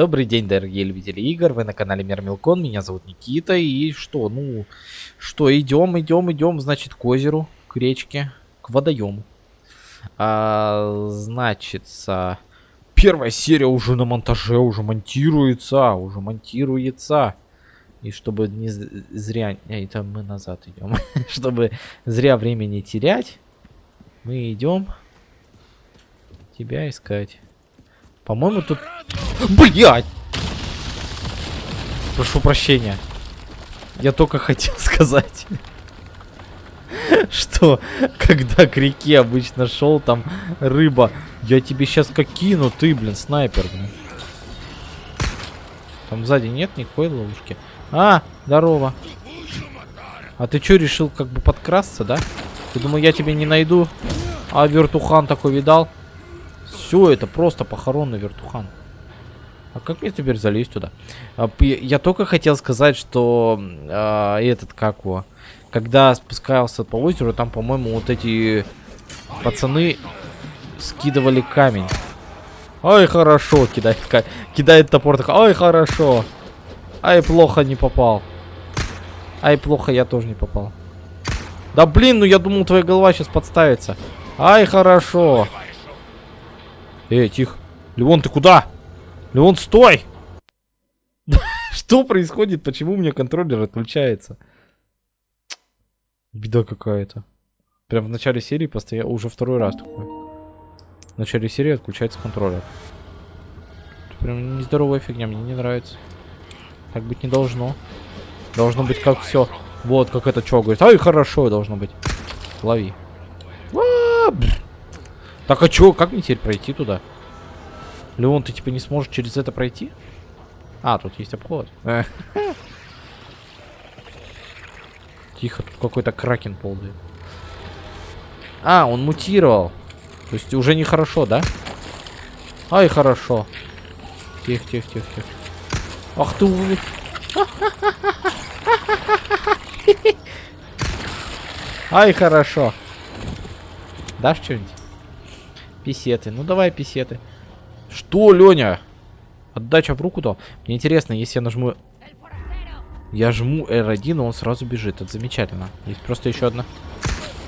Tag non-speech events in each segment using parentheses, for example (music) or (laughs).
Добрый день, дорогие любители игр, вы на канале Мир Милкон, меня зовут Никита, и что, ну, что, идем, идем, идем, значит, к озеру, к речке, к водоему. А, значит, первая серия уже на монтаже, уже монтируется, уже монтируется. И чтобы не зря... А, это мы назад идем. (laughs) чтобы зря время не терять, мы идем тебя искать. По-моему, тут... Блять! Прошу прощения. Я только хотел (laughs) сказать, что когда к реке обычно шел, там рыба. Я тебе сейчас как кину, ты, блин, снайпер, блин. Там сзади нет никакой ловушки. А, здорово. А ты что, решил как бы подкрасться, да? Ты думал, я тебя не найду? А вертухан такой видал? Все, это просто похоронный вертухан. А как мне теперь залезть туда? А, я только хотел сказать, что а, этот, как его, когда спускался по озеру, там, по-моему, вот эти пацаны скидывали камень. Ой, хорошо, кидает, кидает топор, так, ой, хорошо. Ай, плохо не попал. Ай, плохо, я тоже не попал. Да блин, ну я думал, твоя голова сейчас подставится. Ай, хорошо. Эй, тихо. Леон, ты куда? Леон, стой! (laughs) Что происходит? Почему у меня контроллер отключается? Беда какая-то. Прям в начале серии постоянно... Уже второй раз такое. В начале серии отключается контроллер. Это прям нездоровая фигня, мне не нравится. Так быть не должно. Должно быть как все. Вот, как это что говорит. Ай, хорошо должно быть. Лови. А -а -а, так, а чё? Как мне теперь пройти туда? Леон, ты типа не сможешь через это пройти? А, тут есть обход. (laughs) Тихо, тут какой-то кракен ползает. А, он мутировал. То есть уже нехорошо, да? Ай, хорошо. Тихо, тихо, тихо, тихо. Ах ты увы. (laughs) Ай, хорошо. Дашь что-нибудь? Писеты. Ну давай писеты. Что, Леня? Отдача в руку дал. Мне интересно, если я нажму... Я жму R1, он сразу бежит. Это замечательно. Есть просто еще одна.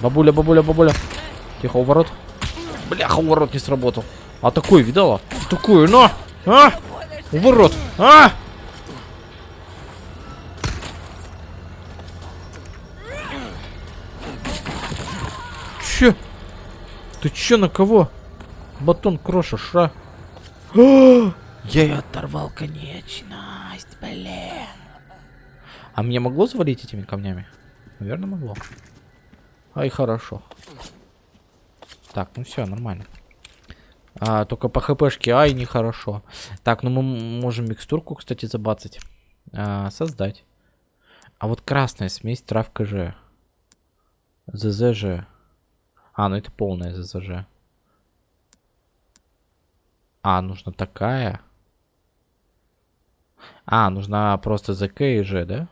Бабуля, бабуля, бабуля. Тихо, уворот. Бляха, уворот не сработал. А такой, видала? Такую, но! А! Уворот! А! Че? Ты че на кого? Батон крошишь, а? (gasps) Я ее оторвал конечность, блин. А мне могло завалить этими камнями? Наверное, могло. Ай, хорошо. Так, ну все, нормально. А, только по хпшке, ай, нехорошо. Так, ну мы можем микстурку, кстати, забацать. А, создать. А вот красная смесь травка же. ЗЗЖ. А, ну это полная ЗЗЖ. А, нужна такая. А, нужна просто ЗК и Ж, да?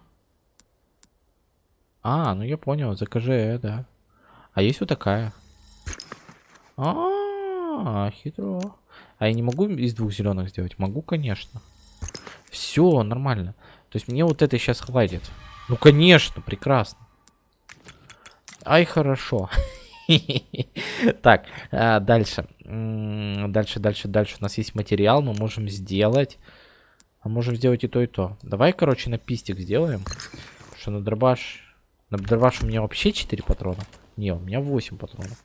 А, ну я понял, ЗКЖ, да. А есть вот такая. А, -а, -а хитро. А я не могу из двух зеленых сделать? Могу, конечно. Все, нормально. То есть мне вот это сейчас хватит. Ну, конечно, прекрасно. Ай, хорошо. (laughs) Так, а, дальше. Дальше, дальше, дальше. У нас есть материал, мы можем сделать. А можем сделать и то, и то. Давай, короче, на пистик сделаем. Что на дробаш... На дробаш у меня вообще 4 патрона. Не, у меня 8 патронов.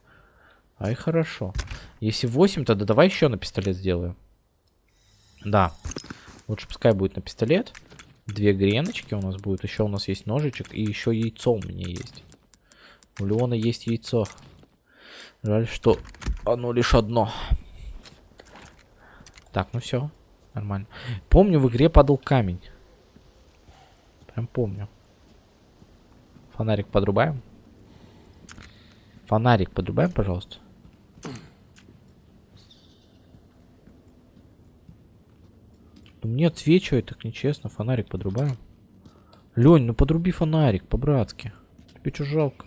Ай, хорошо. Если 8, тогда давай еще на пистолет сделаем. Да. Лучше пускай будет на пистолет. Две греночки у нас будет. Еще у нас есть ножичек. И еще яйцо у меня есть. У Леона есть яйцо. Жаль, что оно лишь одно. Так, ну все. Нормально. Помню, в игре падал камень. Прям помню. Фонарик подрубаем. Фонарик подрубаем, пожалуйста. Ну, мне отсвечивает так нечестно. Фонарик подрубаем. Лень, ну подруби фонарик, по-братски. Тебе что жалко?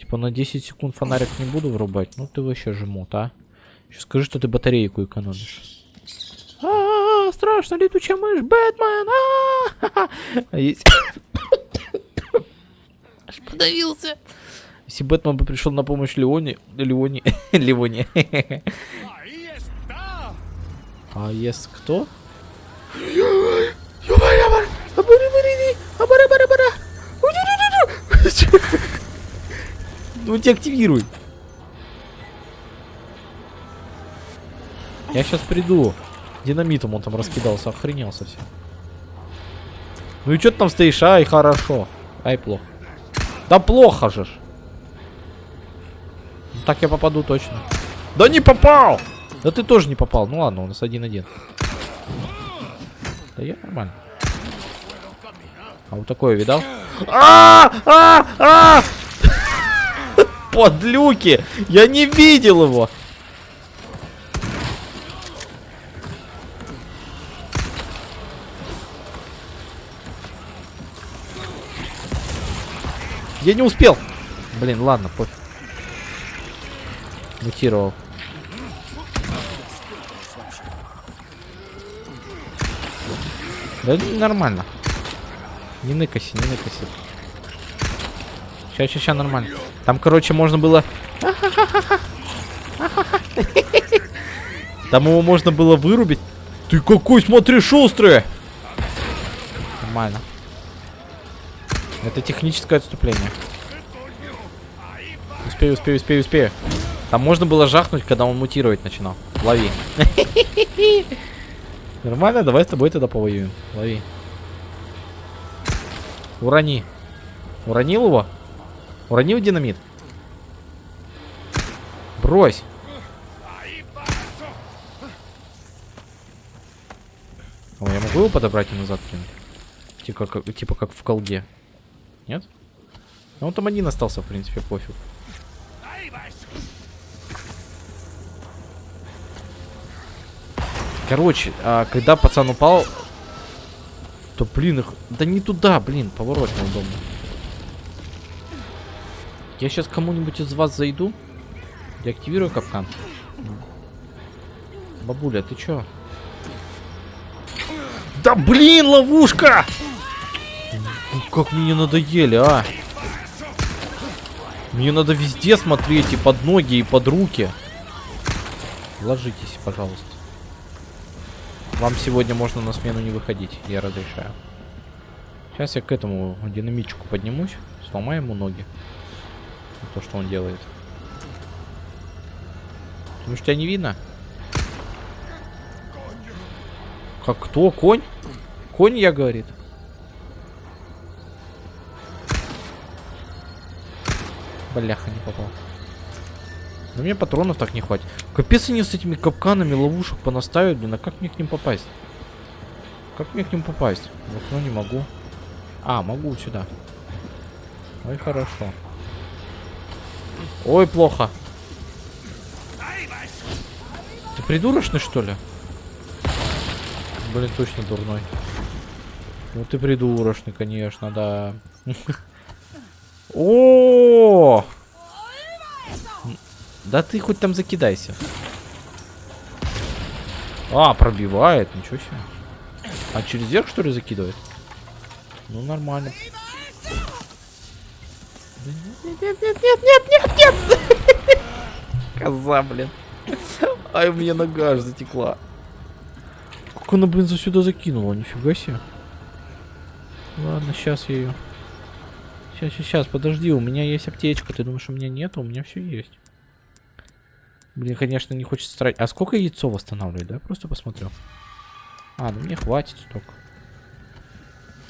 Типа на 10 секунд фонарик не буду врубать. Ну ты вообще жмут, а? Еще скажи, что ты батарейку экономишь. А -а -а, страшно, летучая мышь, Бэтмен! А, а (laughs) есть... Аж подавился. Если Бэтмен бы пришел на помощь Леоне... Леоне... (laughs) Леоне. А есть кто? Ну тебя активируй. Я сейчас приду. Динамитом он там раскидался, охренел совсем. Ну и что ты там стоишь? Ай, хорошо. Ай, плохо. Да плохо же. Ну, так я попаду точно. Да не попал! Да ты тоже не попал. Ну ладно, у нас один-один. Да я нормально. А вот такое видал? А! А! А! Подлюки! Я не видел его! Я не успел. Блин, ладно, пофиг. Мутировал. Да нормально. Не ныкайся, не ныкайся. Сейчас, сейчас, сейчас нормально. Там, короче, можно было... Там его можно было вырубить. Ты какой, смотри, шустрый! Нормально. Это техническое отступление. Успею, успею, успею, успею. Там можно было жахнуть, когда он мутировать начинал. Лови. (laughs) Нормально, давай с тобой тогда повоюем. Лови. Урони. Уронил его? Уронил динамит? Брось. О, я могу его подобрать и назад кинуть? Типа как, типа как в колде. Нет? Ну, там один остался, в принципе, пофиг. Короче, а, когда пацан упал, то, блин, их... Да не туда, блин, поворот неудобно. Я сейчас кому-нибудь из вас зайду. Деактивирую капкан. Бабуля, ты чё? Да блин, ловушка! Как мне надоели, а? Мне надо везде смотреть, и под ноги, и под руки. Ложитесь, пожалуйста. Вам сегодня можно на смену не выходить, я разрешаю. Сейчас я к этому динамичку поднимусь, сломаю ему ноги. То, что он делает. Потому что тебя не видно? Как кто? Конь? Конь, я говорит. Бляха, не попал. Но мне патронов так не хватит. Капец они с этими капканами ловушек понаставят, блин, а как мне к ним попасть? Как мне к ним попасть? В окно не могу. А, могу сюда. Ой, хорошо. Ой, плохо. Ты придурочный, что ли? Блин, точно дурной. Ну ты придурочный, конечно, да. (laughs) О! Да ты хоть там закидайся. А, пробивает, ничего себе. А через верх, что ли, закидывает? Ну, нормально. Нет, нет, нет, нет, нет, нет! Коза, блин. (laughs) Ай, меня нога аж затекла. Как она, блин, за сюда закинула? Нифига себе. Ладно, сейчас я ее... Сейчас, сейчас, сейчас, подожди, у меня есть аптечка. Ты думаешь, у меня нет? У меня все есть. Блин, конечно, не хочется тратить. А сколько яйцо восстанавливает, да? Просто посмотрю. А, ну мне хватит столько.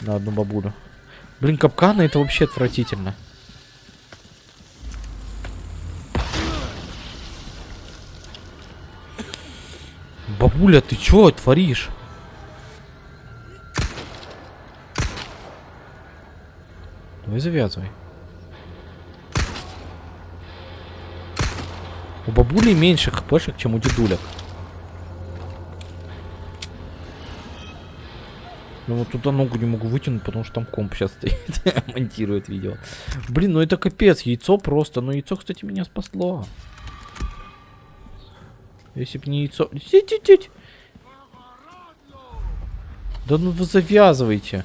На одну бабулю. Блин, капканы это вообще отвратительно. Бабуля, ты чё творишь? Давай завязывай. У бабули меньше хпшек, чем у дедулек. Ну вот туда ногу не могу вытянуть, потому что там комп сейчас стоит. (laughs) Монтирует видео. Блин, ну это капец. Яйцо просто. Но яйцо, кстати, меня спасло. Если бы не яйцо... Да ну вы завязывайте.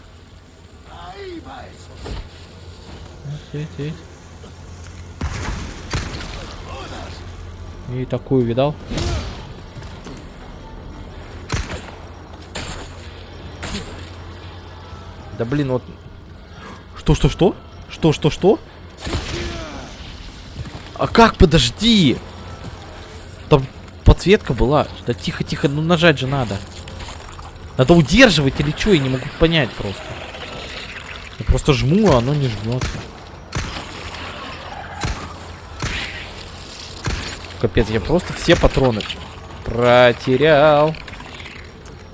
И такую видал? Да блин, вот... Что, что, что? Что, что, что? А как? Подожди! Там подсветка была. Да тихо, тихо, ну нажать же надо. Надо удерживать или что? Я не могу понять просто. Я просто жму, а оно не жмется. Капец, я просто все патроны протерял.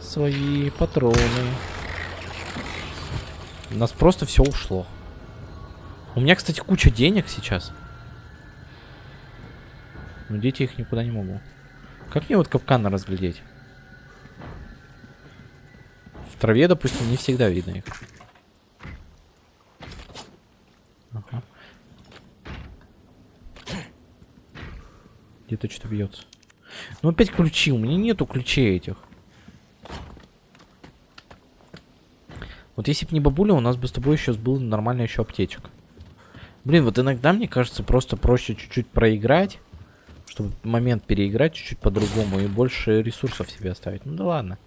Свои патроны. У нас просто все ушло. У меня, кстати, куча денег сейчас. Но дети их никуда не могу. Как мне вот капканы разглядеть? В траве, допустим, не всегда видно их. Ага. Где-то что-то бьется. Ну опять ключи. У меня нету ключей этих. Вот если бы не бабуля, у нас бы с тобой сейчас был нормальный еще аптечек. Блин, вот иногда мне кажется просто проще чуть-чуть проиграть, чтобы момент переиграть чуть-чуть по-другому и больше ресурсов себе оставить. Ну да ладно.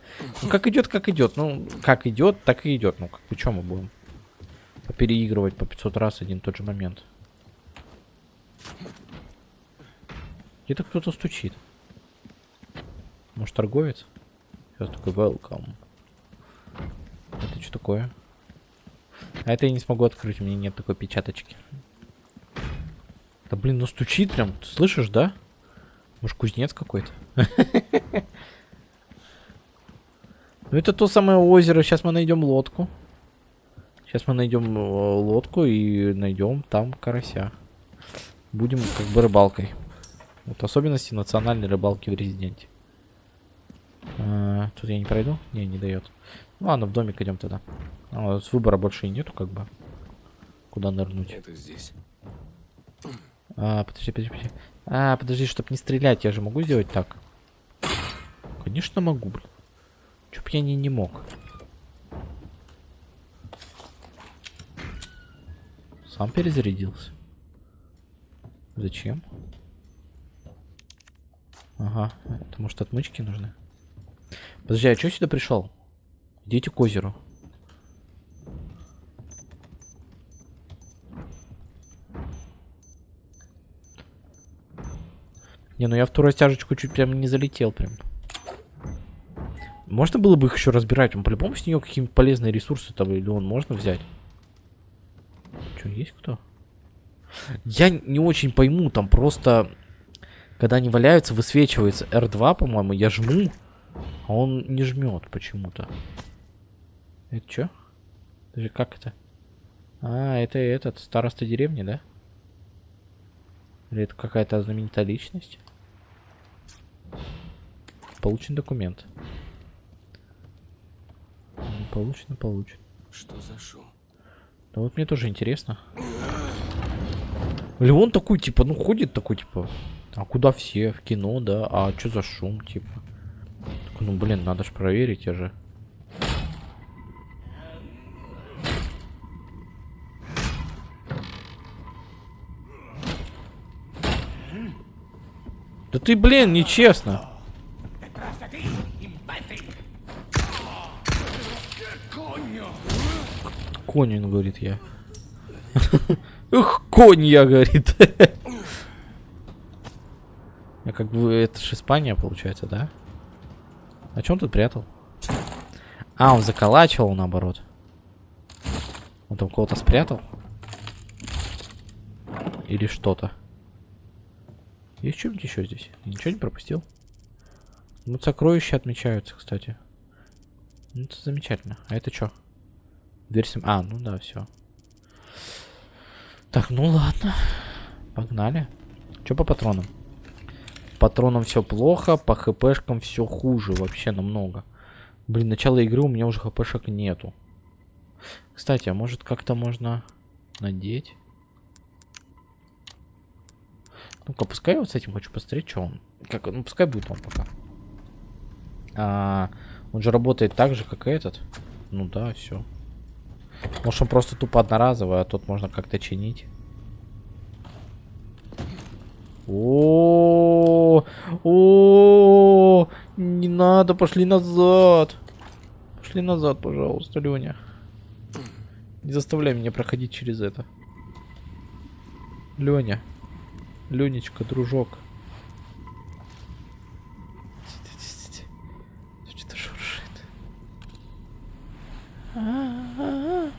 Ну как идет, как идет. Ну, как идет, так и идет. Ну, как что мы будем? Переигрывать по 500 раз один тот же момент. Где-то кто-то стучит. Может, торговец? Сейчас такой welcome. Это что такое? А это я не смогу открыть, у меня нет такой печаточки. Да блин, ну стучит прям, слышишь, да? Может кузнец какой-то? (laughs) Ну это то самое озеро, сейчас мы найдем лодку. Сейчас мы найдем э, лодку и найдем там карася. Будем как бы рыбалкой. Вот особенности национальной рыбалки в резиденте. А, тут я не пройду? Не, не дает. Ну ладно, в домик идем тогда. А, с выбора больше и нету, как бы. Куда нырнуть? Это здесь. А, подожди, подожди, подожди. А, подожди, чтобы не стрелять, я же могу сделать так? Конечно могу, блин. Чё б я не, не мог? Сам перезарядился. Зачем? Ага, это может отмычки нужны? Подожди, а что сюда пришел? Идите к озеру. Не, ну я в ту растяжечку чуть прям не залетел прям. Можно было бы их еще разбирать? Он по-любому с нее какие-нибудь полезные ресурсы там или он можно взять? Что, есть кто? Я не очень пойму, там просто... Когда они валяются, высвечивается R2, по-моему, я жму, а он не жмет почему-то. Это что? Как это? А, это этот, староста деревни, да? Или это какая-то знаменитая личность? Получен документ. Получено, получен. Что за шум? Да вот мне тоже интересно. Или он такой, типа, ну ходит такой, типа, а куда все? В кино, да? А что за шум, типа? Такой, ну блин, надо же проверить, я же. Ты, блин, нечестно. Конь, он говорит я. (laughs) Ух, конь я, говорит. А как бы это же Испания, получается, да? А чем тут прятал? А, он заколачивал наоборот. Он там кого-то спрятал? Или что-то? Есть что-нибудь еще здесь? Ничего не пропустил? Ну, сокровища отмечаются, кстати. Ну, это замечательно. А это что? Дверь сам... А, ну да, все. Так, ну ладно. Погнали. Что по патронам? патронам все плохо, по хпшкам все хуже, вообще намного. Блин, начало игры у меня уже хпшек нету. Кстати, а может как-то можно надеть? Ну-ка, пускай вот с этим хочу посмотреть, что он. Как, ну, пускай будет он пока. А, он же работает так же, как и этот. Ну да, все. Может он просто тупо одноразовый, а тут можно как-то чинить. О, о, не надо, пошли назад. Пошли назад, пожалуйста, Леня. Не заставляй меня проходить через это. Леня. Ленечка, дружок. Что-то шуршит. А-а-а.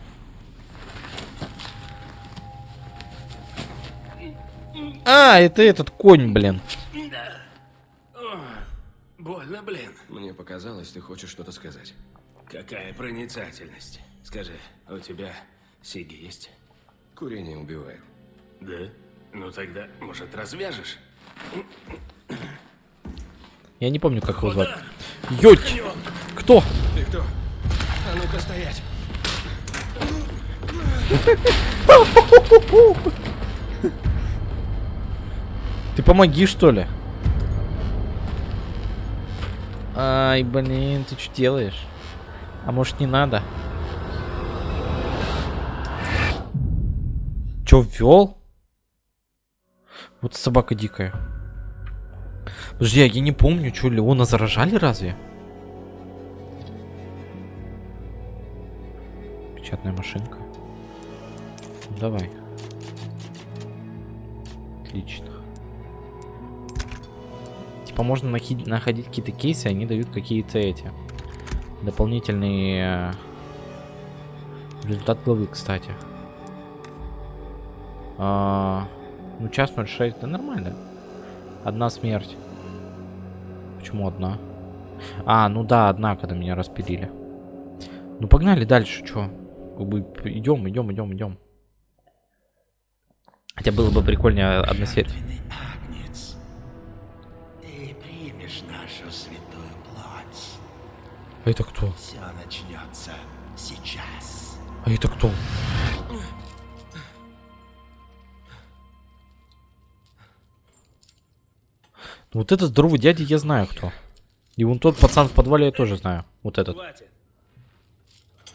А, это этот конь, блин. Больно, блин. Мне показалось, ты хочешь что-то сказать. Какая проницательность. Скажи, у тебя сиги есть? Курение убивает. Да? Ну тогда, может, развяжешь? Я не помню, как его звать. Ёть! Кто? Ты кто? А ну-ка стоять! Ты помоги, что ли? Ай, блин, ты что делаешь? А может не надо? Чё, ввел? Вот собака дикая. Подожди, а я не помню, что Леона заражали разве? Печатная машинка. Давай. Отлично. Типа можно находить какие-то кейсы, они дают какие-то эти дополнительные э, результат главы, кстати. А, ну, час 06, да нормально. Одна смерть. Почему одна? А, ну да, одна, когда меня распилили. Ну погнали дальше, чё? Как бы идем, идем, идем, идем. Хотя было бы прикольнее одна серия. Жертвенный агнец. Ты примешь нашу святую плоть. А это кто? Все начнется сейчас. А это кто? Вот этот здоровый дядя я знаю кто. И вон тот пацан в подвале я тоже знаю. Вот этот. Хватит.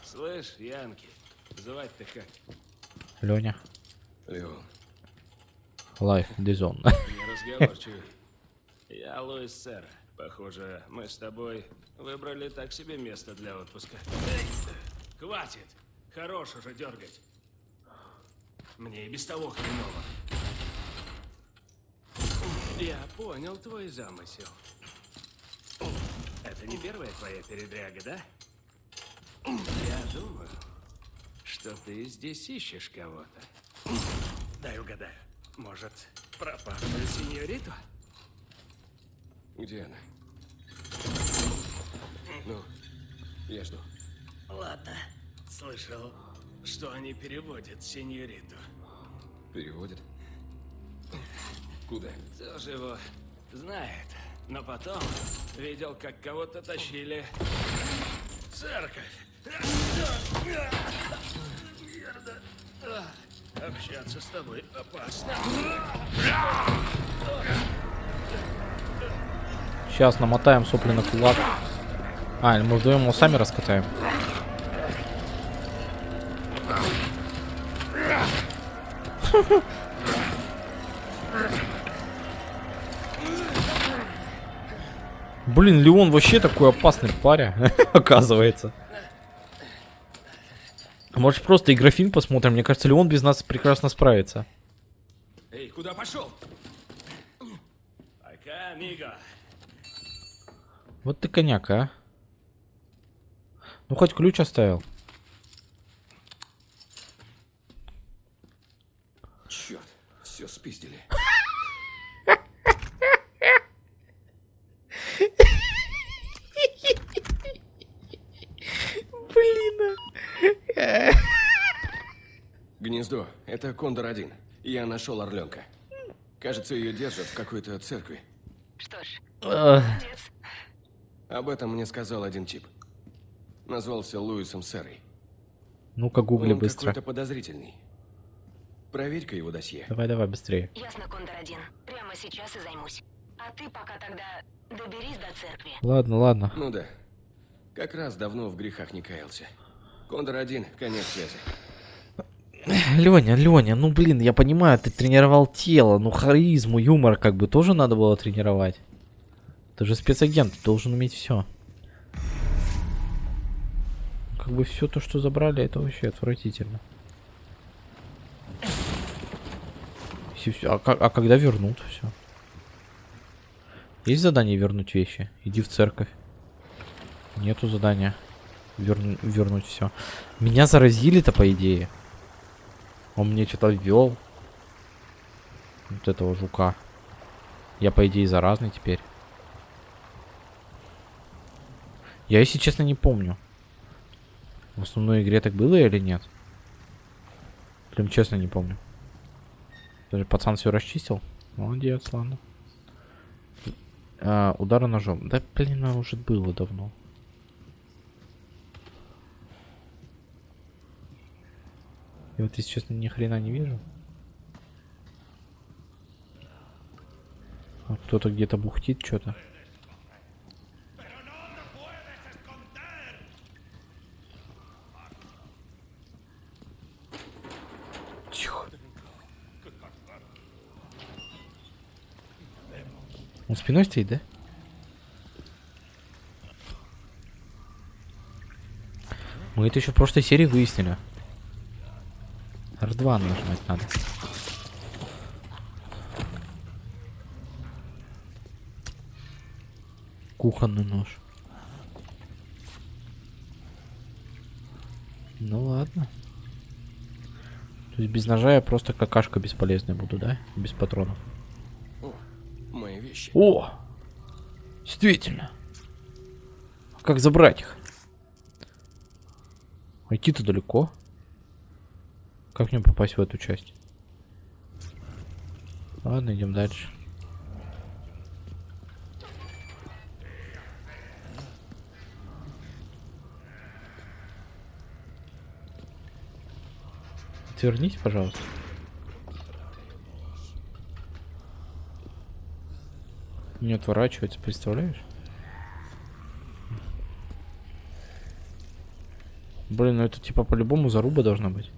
Слышь, Янки, звать-то как? Леня. Леон, Dizon. (laughs) Неразговорчивый. Я Луис Сэр. Похоже, мы с тобой выбрали так себе место для отпуска. Эй, Хватит! Хорош уже дергать. Мне и без того хреново. Я понял твой замысел. Это не первая твоя передряга, да? Я думаю, что ты здесь ищешь кого-то. Дай угадаю. Может, пропавшую сеньориту? где она? Ну, я жду. Ладно. Слышал, что они переводят сеньориту. Переводит? Куда? Кто же его знает? Но потом видел, как кого-то тащили в церковь. Мерда. Общаться с тобой опасно. Сейчас намотаем сопли на кулак. А, или мы вдвоем его сами раскатаем. (laughs) (laughs) Блин, Леон вообще такой опасный паря, (laughs) оказывается. Может просто и графин посмотрим? Мне кажется, Леон без нас прекрасно справится. Эй, куда пошел? Пока, амиго. Вот ты коняк, а. Ну хоть ключ оставил. Черт, все спиздили. Гнездо. Это Кондор-1. Я нашел орленка. Кажется, ее держат в какой-то церкви. Что ж, молодец. Об этом мне сказал один тип. Назвался Луисом Серой. Ну-ка гугли Он быстро. какой-то подозрительный. Проверь-ка его досье. Давай, давай, быстрее. Ясно, Кондор-1. Прямо сейчас и займусь. А ты пока тогда доберись до церкви. Ладно, ладно. Ну да. Как раз давно в грехах не каялся. Кондор один, конец связи. Леня, Леня, ну блин, я понимаю, ты тренировал тело, ну харизму, юмор как бы тоже надо было тренировать. Ты же спецагент, ты должен уметь все. Как бы все то, что забрали, это вообще отвратительно. Всё- а, а когда вернут все? Есть задание вернуть вещи? Иди в церковь. Нету задания. Верну- вернуть все. Меня заразили-то, по идее. Он мне что-то ввел. Вот этого жука. Я, по идее, заразный теперь. Я, если честно, не помню. В основной игре так было или нет? Прям честно не помню. Даже пацан все расчистил. Молодец, ладно. А, удара ножом. Да, блин, оно уже было давно. Я вот, если честно, ни хрена не вижу. А кто-то где-то бухтит что-то. Он спиной стоит, да? Мы это еще в прошлой серии выяснили. R2 нажимать надо. Кухонный нож. Ну ладно. То есть без ножа я просто какашка бесполезная буду, да? Без патронов. О, мои вещи. О! Действительно. А Как забрать их? Идти-то далеко. Как мне попасть в эту часть? Ладно, идем дальше. Отвернись, пожалуйста. Не отворачивается, представляешь? Блин, ну это типа по-любому заруба должна быть.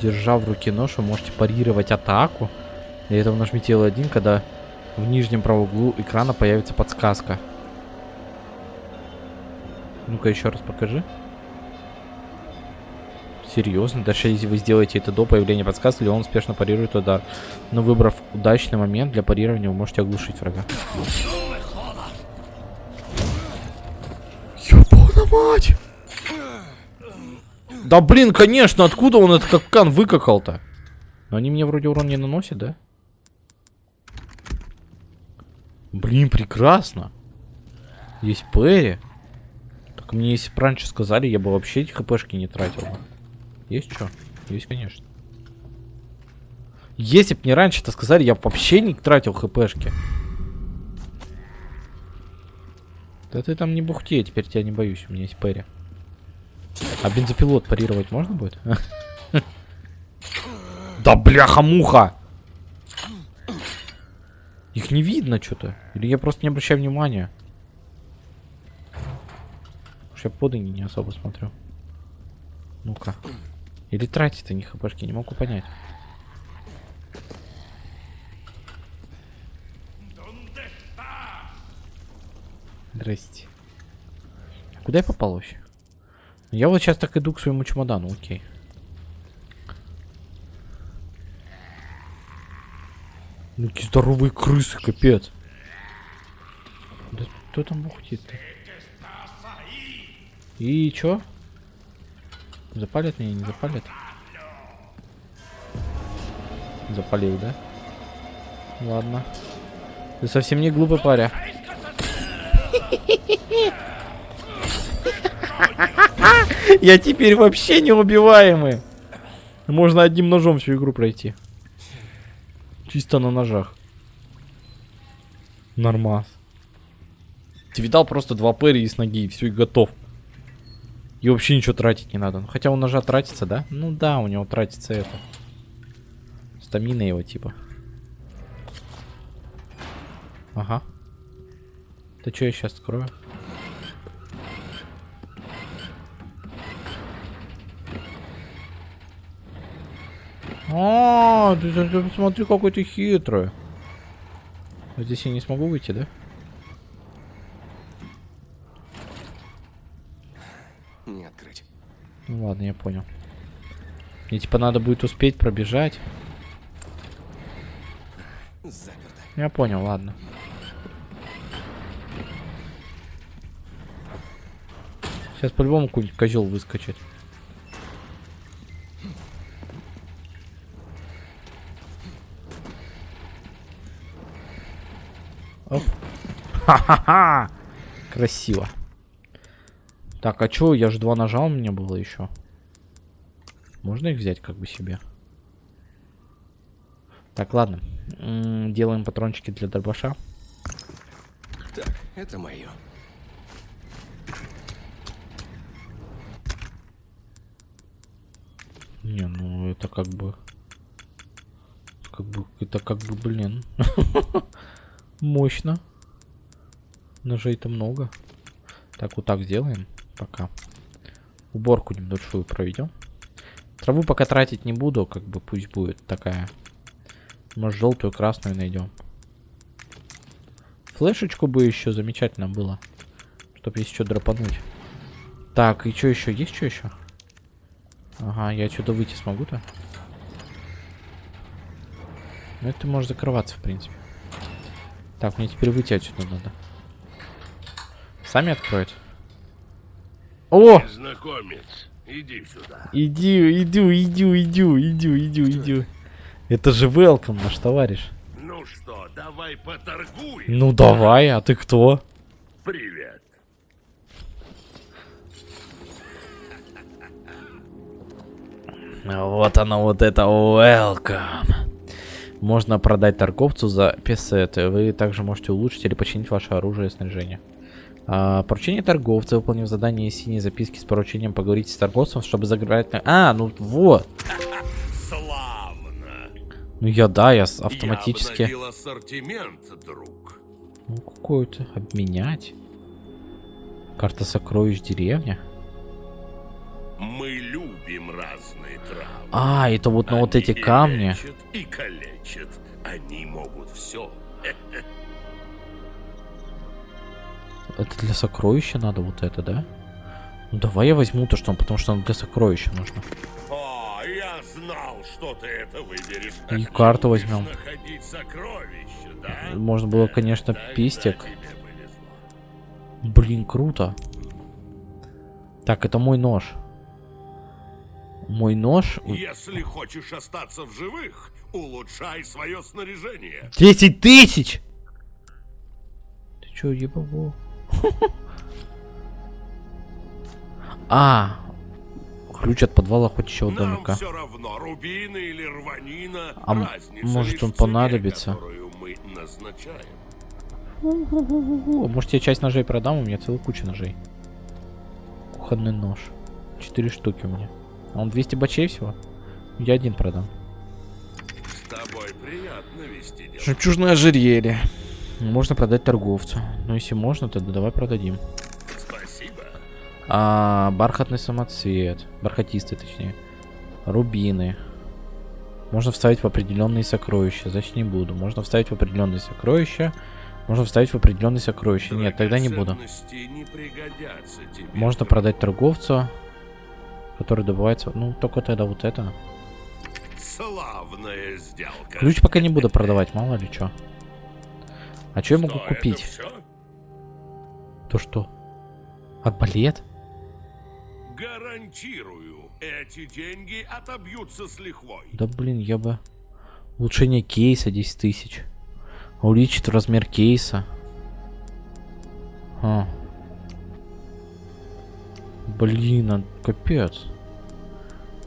Держа в руке нож, вы можете парировать атаку. Для этого нажмите L1, когда в нижнем правом углу экрана появится подсказка. Ну-ка еще раз покажи. Серьезно? Даже если вы сделаете это до появления подсказки, он успешно парирует удар. Но выбрав удачный момент для парирования, вы можете оглушить врага. Ёбана мать! Да блин, конечно, откуда он этот капкан выкакал-то? Но они мне вроде урон не наносят, да? Блин, прекрасно. Есть Перри. Так мне если бы раньше сказали, я бы вообще эти хпшки не тратил. Есть что? Есть, конечно. Если бы мне раньше это сказали, я бы вообще не тратил хпшки. Да ты там не бухти, я теперь тебя не боюсь, у меня есть Перри. А бензопилот парировать можно будет? (laughs) Да бляха-муха! Их не видно что-то. Или я просто не обращаю внимания. Уж я под не особо смотрю. Ну-ка. Или тратит они хпшки, не могу понять. Здрасте. А Куда я попал вообще? Я вот сейчас так иду к своему чемодану, окей. Ну какие здоровые крысы, капец. Да кто там бухтит-то? И чё? Запалят меня, не запалят? Запалил, да? Ладно. Ты совсем не глупый паря. (laughs) (laughs) Я теперь вообще неубиваемый. Можно одним ножом всю игру пройти. Чисто на ножах. Нормас. Ты видал просто два пэри с ноги, и все, и готов. И вообще ничего тратить не надо. Ну, Хотя у ножа тратится, да? Ну да, у него тратится это. Стамина его типа. Ага. Да что я сейчас открою? А, ты, ты- посмотри, какой ты хитрый. А Здесь я не смогу выйти, да? Не открыть. Ну ладно, я понял. Мне типа надо будет успеть пробежать. Заперто. Я понял, ладно. Сейчас по-любому какой-нибудь козел выскочит. Ха-ха-ха! Красиво. Так, а чё, я же два нажал, у меня было еще. Можно их взять как бы себе? Так, ладно. М, Делаем патрончики для дробаша. Так, это мое. Не, ну это как бы... Как бы, это как бы, блин. (laughs) Мощно. Ножей-то много. Так, вот так сделаем пока. Уборку небольшую проведем. Траву пока тратить не буду, как бы пусть будет такая. Может, желтую, красную найдем. Флешечку бы еще замечательно было. Чтоб если что драпануть. Так, и что еще? Есть что еще? Ага, я отсюда выйти смогу-то? Ну, это может закрываться, в принципе. Так, мне теперь выйти отсюда надо. Сами откроют. О! Знакомец, иди сюда. Иди, иду, иду, иду, иду, иду, иду. Это же welcome, наш товарищ. Ну что, давай поторгуем. Ну давай, а ты кто? Привет. Вот оно, вот это welcome. Можно продать торговцу за песеты. Вы также можете улучшить или починить ваше оружие и снаряжение. А, поручение торговца, выполнив задание синей записки с поручением, поговорите с торговцем, чтобы заграть... А, ну вот. Славно. Ну я да, я автоматически... Я ассортимент, друг. Ну какой-то обменять. Карта сокровищ деревня. Мы любим разные травы. А, это вот на вот Они эти и камни. И калечат. Они могут все. Это для сокровища надо вот это, да? Ну давай я возьму то, что потому что оно для сокровища нужно. О, я знал, что ты это выберешь. И карту возьмем. да? Можно было, конечно, Тогда повезло. Блин, круто. Так, это мой нож. Мой нож... Если хочешь остаться в живых, улучшай свое снаряжение. 10 тысяч! Ты чё, ебабо? (laughs) А, ключ от подвала охотничьего Нам домика. все равно, рубины или рванина, А может, он понадобится? может я часть ножей продам, у меня целая куча ножей. Кухонный нож. Четыре штуки у меня. А он 200 бачей всего? Я один продам. С тобой приятно вести дело. Жемчужное ожерелье. Можно продать торговцу. Ну, если можно, тогда давай продадим. Спасибо. А, бархатный самоцвет. Бархатистый, точнее. Рубины. Можно вставить в определенные сокровища. Значит, не буду. Можно вставить в определенные сокровища. Можно вставить в определенные сокровища. Нет, тогда не буду. Не тебе. Можно продать торговцу, который добывается... Ну, только тогда вот это. Славная сделка. Ключ пока не буду продавать, мало ли что. А что я могу купить? То что? Арбалет? Гарантирую, эти деньги отобьются с лихвой. Да блин, я бы... Улучшение кейса 10 тысяч. Увеличит размер кейса. А. Блин, а капец.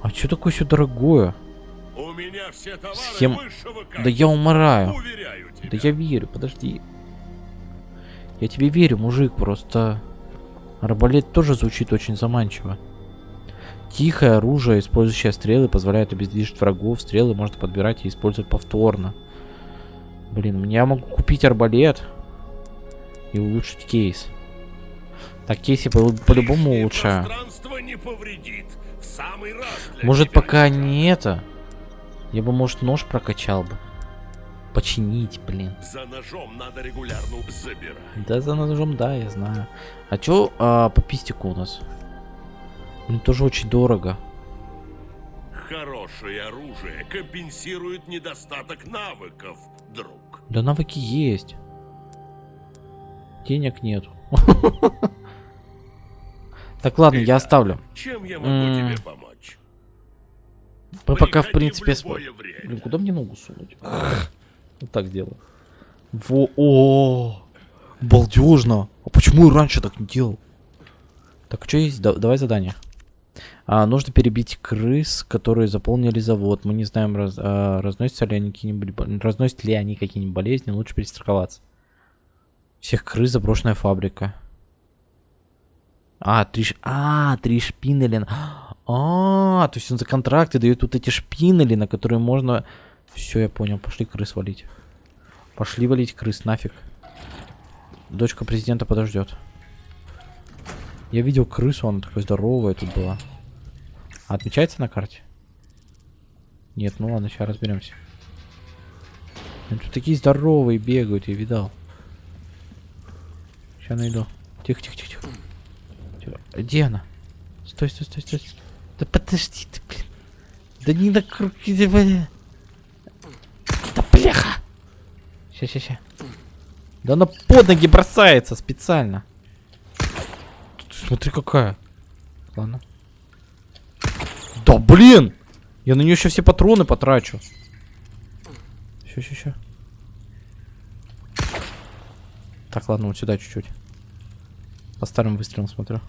А что такое все дорогое? У меня все товары Схем- Да я умираю. Да я верю, подожди. Я тебе верю, мужик, просто... Арбалет тоже звучит очень заманчиво. Тихое оружие, использующее стрелы, позволяет обездвижить врагов. Стрелы можно подбирать и использовать повторно. Блин, я могу купить арбалет. И улучшить кейс. Так, кейс я по- по-любому улучшаю. Может, пока не это. Я бы, может, нож прокачал бы. Починить, блин. За ножом надо регулярно забирать. Да, за ножом, да, я знаю. А чё а, по пистику у нас? Блин, тоже очень дорого. Хорошее оружие компенсирует недостаток навыков, друг. Да навыки есть. Денег нету. (laughs) Так, ладно, я оставлю. Чем я могу тебе помочь? Мы пока, в принципе... сп-. Блин, куда мне ногу сунуть? Вот так делаю. Во, о, балдежно. А почему я раньше так не делал? Так, что есть? Да- давай задание. А, нужно перебить крыс, которые заполнили завод. Мы не знаем, раз- а, разносятся ли они какие-нибудь, разносят ли они какие-нибудь болезни. Лучше перестраховаться. Всех крыс заброшенная фабрика. А, три, ш- а, три шпинели. А, то есть он за контракты дает вот эти шпинели, на которые можно... Все, я понял, пошли крыс валить. Пошли валить крыс, нафиг. Дочка президента подождет. Я видел крысу, она такая здоровая тут была. А отмечается на карте? Нет, ну ладно, сейчас разберемся. Тут такие здоровые бегают, я видал. Сейчас найду. Тихо, тихо, тихо, тихо. Где она? Стой, стой, стой, стой. Да подожди ты, блин. Да не накрути, блин. Да бляха. Ща, ща, ща. Да она под ноги бросается специально. Смотри какая. Ладно. Да блин! Я на нее еще все патроны потрачу. Ща, ща, ща. Так, ладно, вот сюда чуть-чуть. По старым выстрелам смотрю.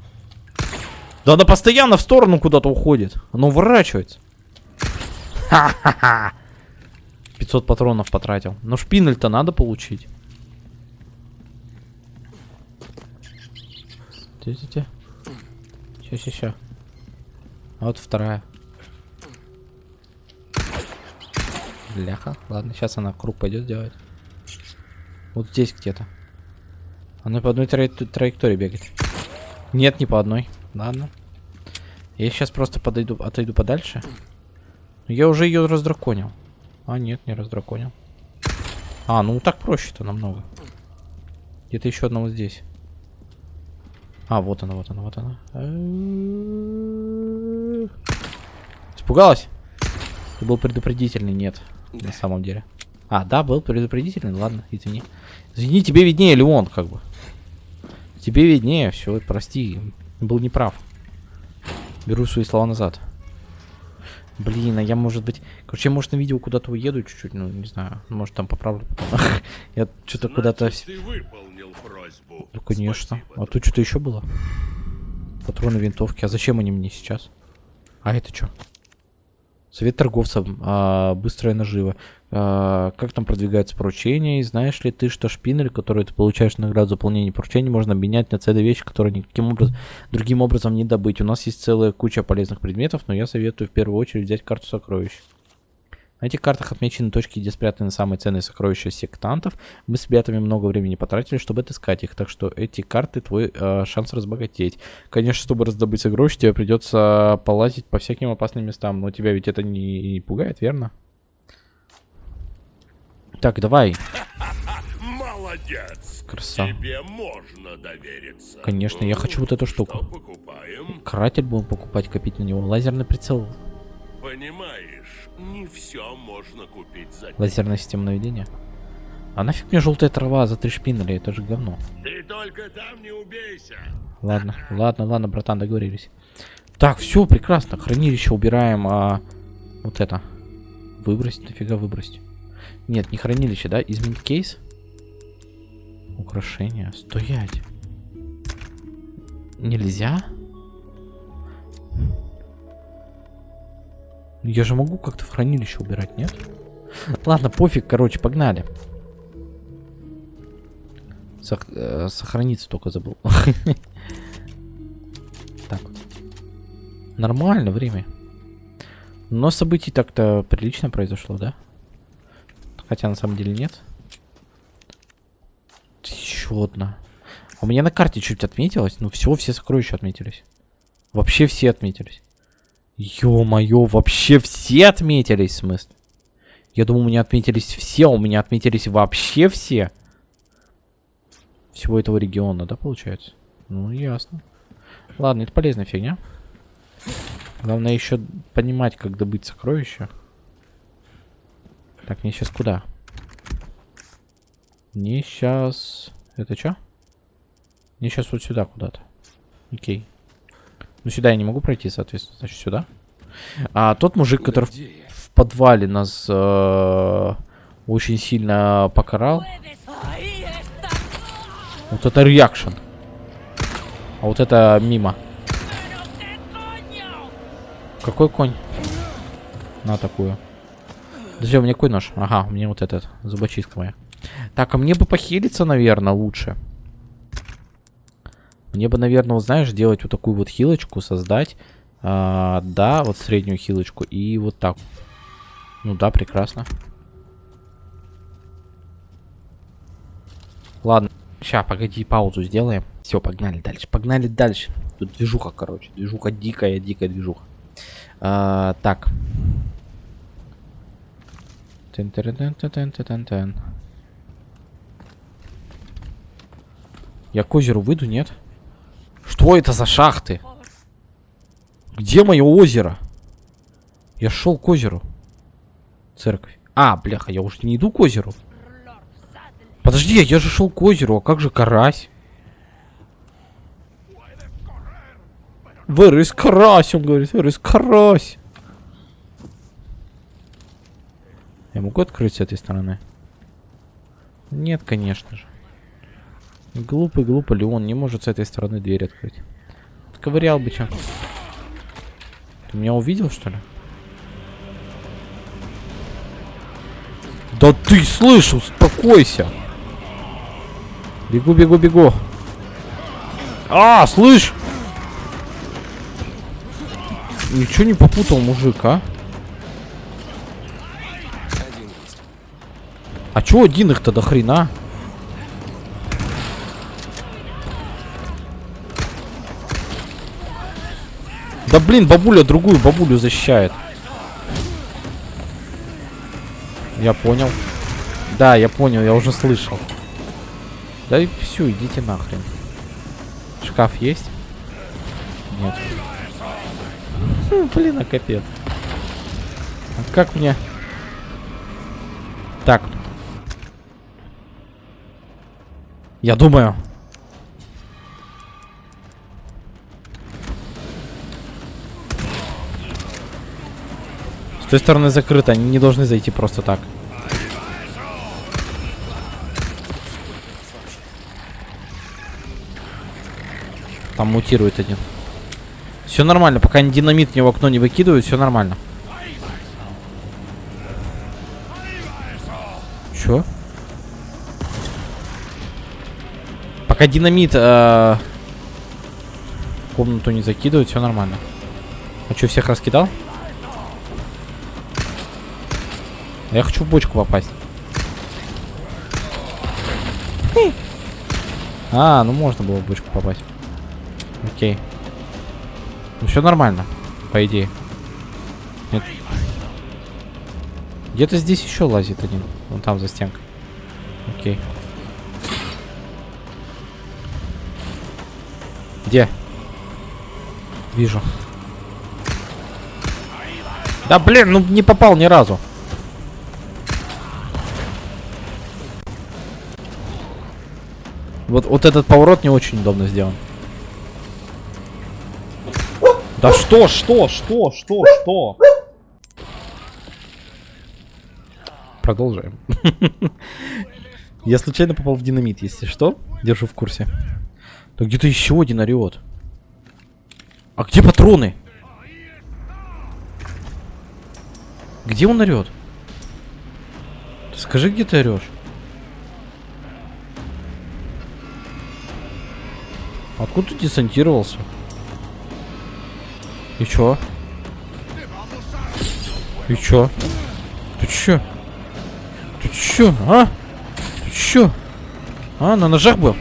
Да она постоянно в сторону куда-то уходит. Она уворачивается. (laughs) Ха-ха-ха. 500 патронов потратил. Но шпинель-то надо получить. Те-те-те. Ща-ща-ща. А вот вторая. Бляха. Ладно, сейчас она круг пойдет делать. Вот здесь где-то. Она по одной траек- траектории бегает. Нет, не по одной. Ладно. Я сейчас просто подойду, отойду подальше. Я уже ее раздраконил. А, нет, не раздраконил. А, ну так проще-то намного. Где-то еще одна вот здесь. А, вот она, вот она, вот она. Испугалась? Ты был предупредительный? Нет, на самом деле. А, да, был предупредительный, ладно, извини. Извини, тебе виднее, Леон, как бы. Тебе виднее, все, прости, был неправ. Беру свои слова назад. Блин, а я, может быть... Короче, я, может, на видео куда-то уеду чуть-чуть, ну, не знаю. Может, там поправлю потом. (laughs) Я что-то куда-то... Ну, конечно. Спасибо, А тут что-то еще было? Патроны винтовки. А зачем они мне сейчас? А это что? Совет торговцев. а, быстрая нажива. А, как там продвигается поручение? И знаешь ли ты, что шпинель, который ты получаешь награду за выполнение поручений, можно обменять на целые вещи, которые никаким образом, другим образом не добыть. У нас есть целая куча полезных предметов, но я советую в первую очередь взять карту сокровищ. На этих картах отмечены точки, где спрятаны самые ценные сокровища сектантов. Мы с ребятами много времени потратили, чтобы отыскать их, так что эти карты твой э, шанс разбогатеть. Конечно, чтобы раздобыть сокровища, тебе придется полазить по всяким опасным местам, но тебя ведь это не, не пугает, верно? Так, давай. (laughs) Молодец. Краса. Тебе можно довериться. Конечно, я хочу вот эту штуку. Что покупаем? Каратель будем покупать, копить на него. Лазерный прицел. Понимаешь, не все можно купить за Лазерная система наведения. А нафиг мне желтая трава за три шпинеля, это же говно. Ты только там не убейся. Ладно, (laughs) ладно, ладно, братан, договорились. Так, все, прекрасно. Хранилище убираем, а вот это. Выбросить, нафига выбросить? Нет, не хранилище, да? Изменить кейс? Украшения. Стоять. Нельзя? Я же могу как-то в хранилище убирать, нет? Ладно, пофиг, короче, погнали. Сох- э, сохраниться только забыл. (laughs) Так. Нормально время. Но событий так-то прилично произошло, да? Хотя на самом деле нет. Еще одна. У меня на карте чуть отметилось, но всего все сокровища отметились. Вообще все отметились. Ё-моё, вообще все отметились, в смысле? Я думал, у меня отметились все, у меня отметились вообще все. Всего этого региона, да, получается? Ну, ясно. Ладно, это полезная фигня. Главное еще понимать, как добыть сокровища. Так, мне сейчас куда? Мне сейчас... Это что? Мне сейчас вот сюда куда-то. Окей. Ну, сюда я не могу пройти, соответственно, значит, сюда. А тот мужик, который в, в подвале нас э, очень сильно покарал. Вот это реакшн. А вот это мимо. Какой конь? На такую. Подожди, у меня какой нож? Ага, у меня вот этот, зубочистка моя. Так, а мне бы похилиться, наверное, лучше. Мне бы, наверное, вот знаешь, делать вот такую вот хилочку, создать. А, да, вот среднюю хилочку. И вот так. Ну да, прекрасно. Ладно. Сейчас, погоди, паузу сделаем. Все, погнали дальше. Погнали дальше. Тут движуха, короче. Движуха дикая, дикая движуха. А, так. Тен-тен-тен-тен-тен-тен. Я к озеру выйду, нет? Что это за шахты? Где мое озеро? Я шел к озеру. Церковь. А, бляха, я уже не иду к озеру. Подожди, я же шел к озеру, а как же карась? Is карась, он говорит, is карась? Я могу открыть с этой стороны? Нет, конечно же. Глупый, глупый Леон не может с этой стороны дверь открыть. Ковырял бы чем. Ты меня увидел, что ли? Да ты слышал, успокойся. Бегу, бегу, бегу. А, слышь! Ничего не попутал, мужик, а? А чё один их-то до хрена? Да блин, бабуля другую бабулю защищает. Я понял. Да, я понял, я уже слышал. Да и все, идите нахрен. Шкаф есть? Нет. Хм, Блин, а капец. А как мне... Так. Я думаю. С той стороны закрыто, они не должны зайти просто так. Там мутирует один. Все нормально, пока динамит в окно не выкидывают, все нормально. Пока динамит э, комнату не закидывают, все нормально. А что, всех раскидал? Я хочу в бочку попасть. А, ну можно было в бочку попасть. Окей. Ну все нормально, по идее. Нет. Где-то здесь еще лазит один. Вон там за стенкой. Окей. Где? Вижу. Да блин, ну не попал ни разу. Вот, вот этот поворот не очень удобно сделан. Да что, что, что, что, что? Продолжаем. (laughs) Я случайно попал в динамит, если что. Держу в курсе. Да где-то еще один орет. А где патроны? Где он орет? Скажи, где ты орешь? Откуда ты десантировался? И чё? И чё? Ты чё? Ты чё, а? Ты чё? А, на ножах был?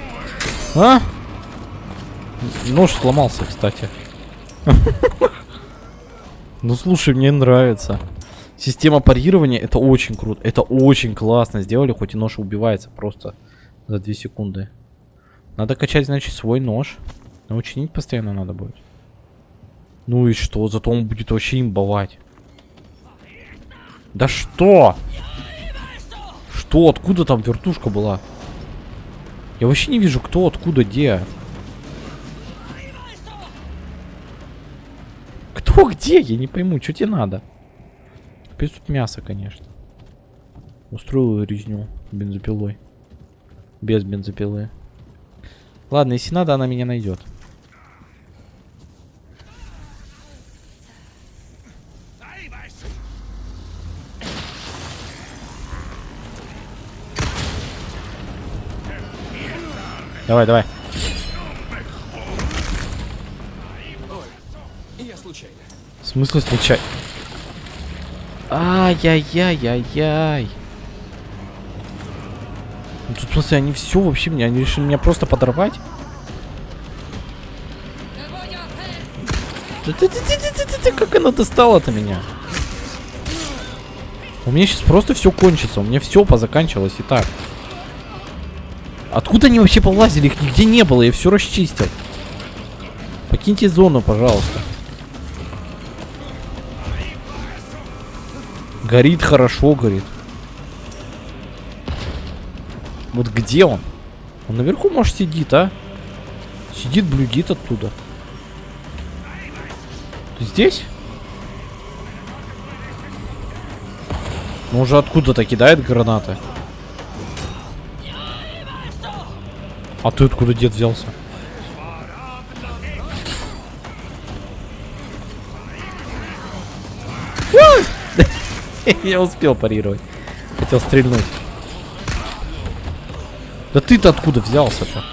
А? Нож сломался, кстати. (laughs) Ну слушай, мне нравится. Система парирования это очень круто. Это очень классно сделали, хоть и нож убивается просто за 2 секунды. Надо качать, значит, свой нож. Но учинить постоянно надо будет. Ну и что? Зато он будет вообще имбовать. Да что? Что? Откуда там вертушка была? Я вообще не вижу, кто, откуда, где. Кто где? Я не пойму, что тебе надо? Опять тут мясо, конечно. Устроил резню бензопилой. Без бензопилы. Ладно, если надо, она меня найдет. Давай, давай. Смысле случайно? Ай-яй-яй-яй-яй. Ну, тут, в смысле, они все вообще меня, они решили меня просто подорвать? Как она достала-то меня? У меня сейчас просто все кончится, у меня все позаканчивалось и так. Откуда они вообще полазили? Их нигде не было, я все расчистил. Покиньте зону, пожалуйста. Горит хорошо, горит. Вот где он? Он наверху, может, сидит, а? Сидит, блюдит оттуда. Ты здесь? Ну уже откуда-то кидает гранаты. А ты откуда дед взялся? (laughs) Я успел парировать. Хотел стрельнуть. Да ты-то откуда взялся-то?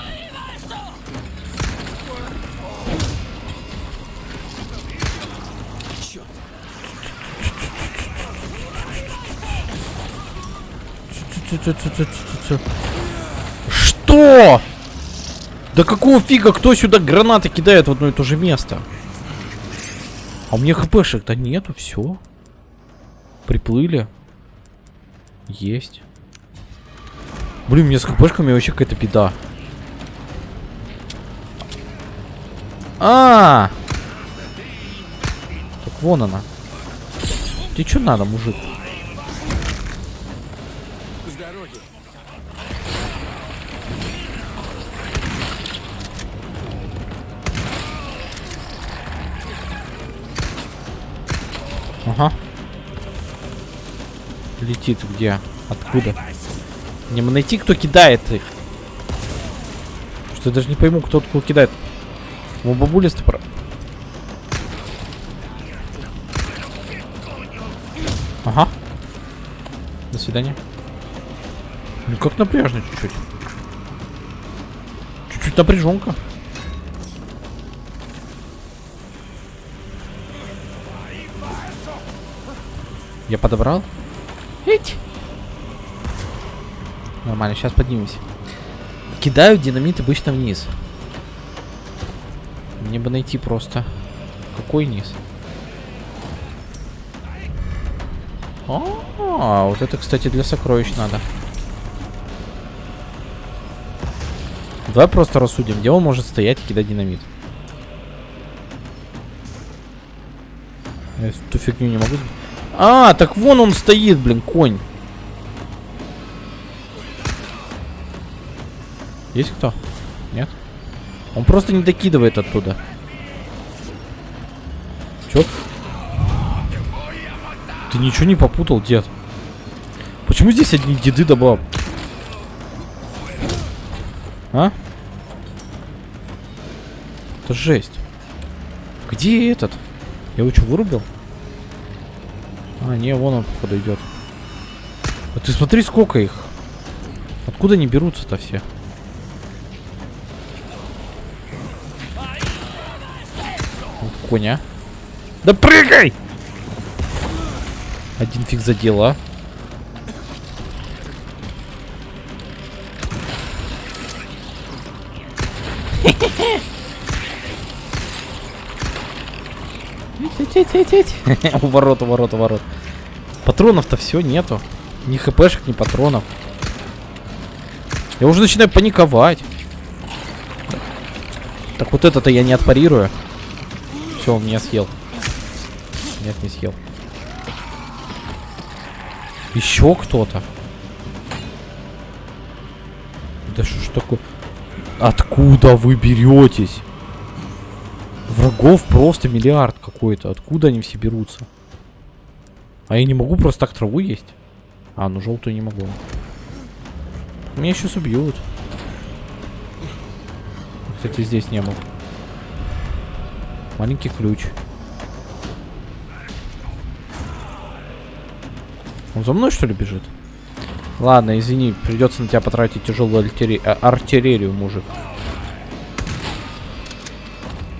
Что? Да какого фига кто сюда гранаты кидает в одно и то же место? А у меня хпшек-то нету, все. Приплыли. Есть. Блин, мне с хпшками вообще какая-то беда. А, -а, а Так вон она. Тебе что надо, мужик? Ага. Летит где? Откуда? Бы найти, кто кидает их. Что я даже не пойму, кто откуда кидает. У бабули стопор. Ага. До свидания. Ну как напряжно чуть-чуть. Чуть-чуть напряженка. Я подобрал? Эть. Нормально, сейчас поднимемся. Кидаю динамит обычно вниз. Мне бы найти просто. Какой низ? А, вот это, кстати, для сокровищ надо. Давай просто рассудим, где он может стоять и кидать динамит. Я эту фигню не могу... А, так вон он стоит, блин, конь. Есть кто? Нет? Он просто не докидывает оттуда. Чё? Ты ничего не попутал, дед? Почему здесь одни деды да? А? Это жесть. Где этот? Я его что, вырубил? А, не, вон он, походу, идет. А ты смотри, сколько их. Откуда они берутся-то все? Вот коня. Да прыгай! Один фиг задел, (laughs) У ворот, у ворот, у ворот. Патронов-то все нету. Ни хпшек, ни патронов. Я уже начинаю паниковать. Так вот это-то я не отпарирую. Все, он меня съел. Нет, не съел. Еще кто-то. Да что ж такое? Откуда вы беретесь? Врагов просто миллиард какой-то. Откуда они все берутся? А я не могу просто так траву есть? А, ну желтую не могу. Меня сейчас убьют. Кстати, здесь не был. Маленький ключ. Он за мной, что ли, бежит? Ладно, извини, придется на тебя потратить тяжелую артиллерию, мужик.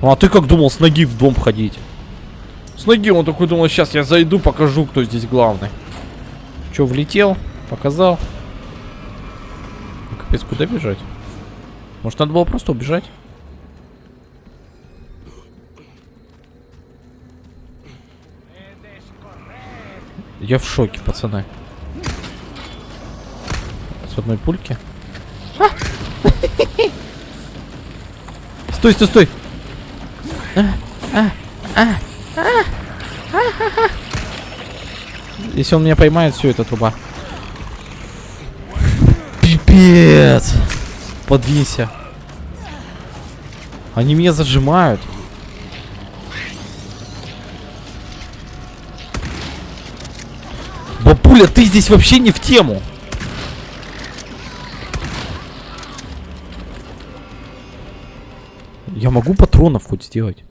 А ты как думал с ноги в дом ходить? С ноги он такой думал, сейчас я зайду, покажу, кто здесь главный. Че, влетел? Показал? Капец, куда бежать? Может, надо было просто убежать? Я в шоке, пацаны. С одной пульки. (laughs) Стой, стой, стой! Если он меня поймает, все, это труба. Пипец! Подвинься. Они меня зажимают. Бабуля, ты здесь вообще не в тему. Я могу патронов хоть сделать.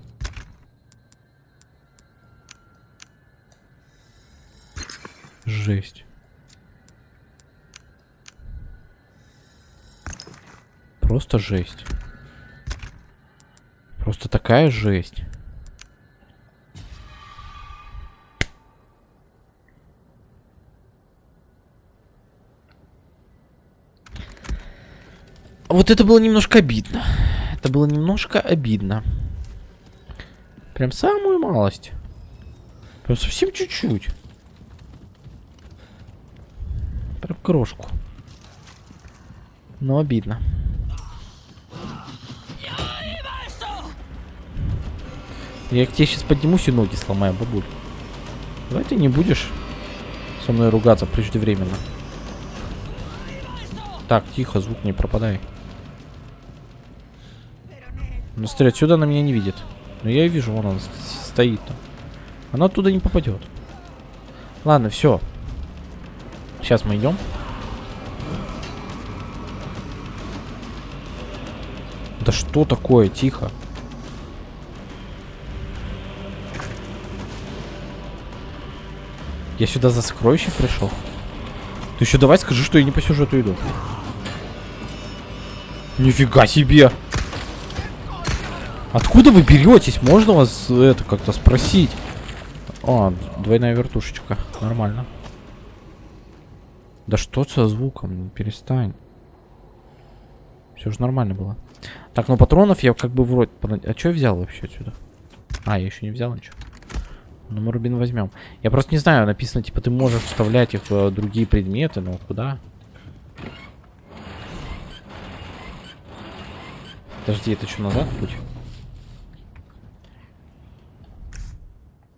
Жесть. Просто жесть. Просто такая жесть. Вот это было немножко обидно. Это было немножко обидно. Прям самую малость. Прям совсем чуть-чуть. Прям крошку. Но обидно. Я к тебе сейчас поднимусь и ноги сломаю, бабуль. Давай ты не будешь со мной ругаться преждевременно. Так, тихо, звук не пропадай. Ну, смотри, отсюда она меня не видит. Но я ее вижу, вон она стоит там. Она оттуда не попадет. Ладно, все. Сейчас мы идем. Да что такое? Тихо. Я сюда за сокровищем пришел. Ты еще давай скажи, что я не по сюжету иду. Нифига себе! Откуда вы беретесь? Можно вас это как-то спросить? О, двойная вертушечка. Нормально. Да что со звуком? Перестань. Все же нормально было. Так, ну патронов я как бы вроде... А что я взял вообще отсюда? А, я еще не взял ничего. Ну, мы рубин возьмем. Я просто не знаю, написано, типа, ты можешь вставлять их в э, другие предметы, но куда? Подожди, это что, назад путь?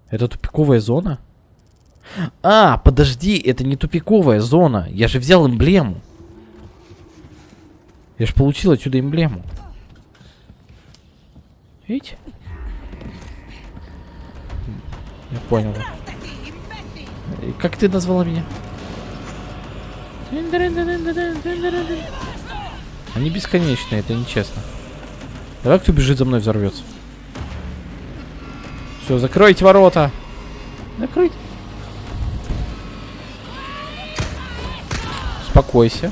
Это тупиковая зона? А, подожди, это не тупиковая зона. Я же взял эмблему. Я же получил отсюда эмблему. Видите? Я понял. И Как ты назвала меня? Они бесконечные, это нечестно. Давай кто бежит за мной взорвется. Все, закройте ворота. Закройте. Успокойся.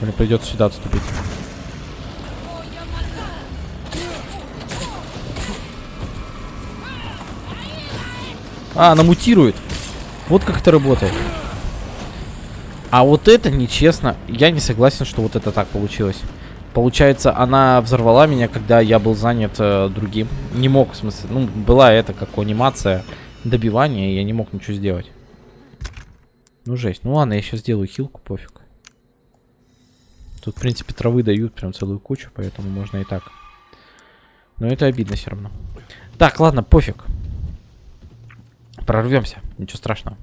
Или придется сюда отступить. А, она мутирует. Вот как это работает. А вот это нечестно. Я не согласен, что вот это так получилось. Получается, она взорвала меня, когда я был занят э, другим. Не мог, в смысле, ну, была это как анимация добивания, я не мог ничего сделать. Ну, жесть. Ну ладно, я сейчас сделаю хилку, пофиг. Тут, в принципе, травы дают прям целую кучу, поэтому можно и так. Но это обидно все равно. Так, ладно, пофиг. Прорвемся, ничего страшного.